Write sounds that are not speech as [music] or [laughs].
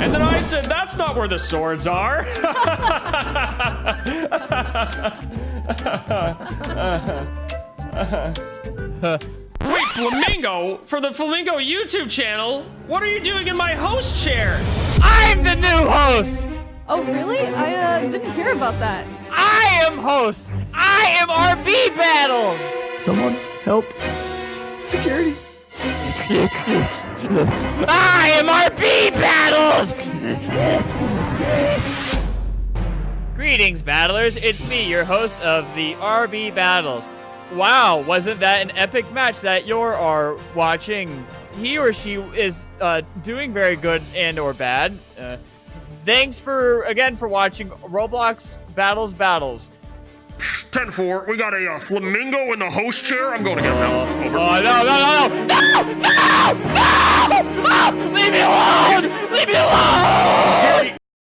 And then I said, that's not where the swords are. [laughs] Wait, Flamingo? For the Flamingo YouTube channel? What are you doing in my host chair? I'm the new host! Oh, really? I uh, didn't hear about that. I am host! I am RB Battles! Someone help. Security. I am RB Battles! Greetings, battlers. It's me, your host of the RB Battles. Wow, wasn't that an epic match that you are are watching? He or she is uh, doing very good and or bad. Uh, thanks for, again, for watching Roblox Battles Battles. 10-4, we got a uh, flamingo in the host chair. I'm going to get him out. Over. Oh, no, no, no, no! No! No! No!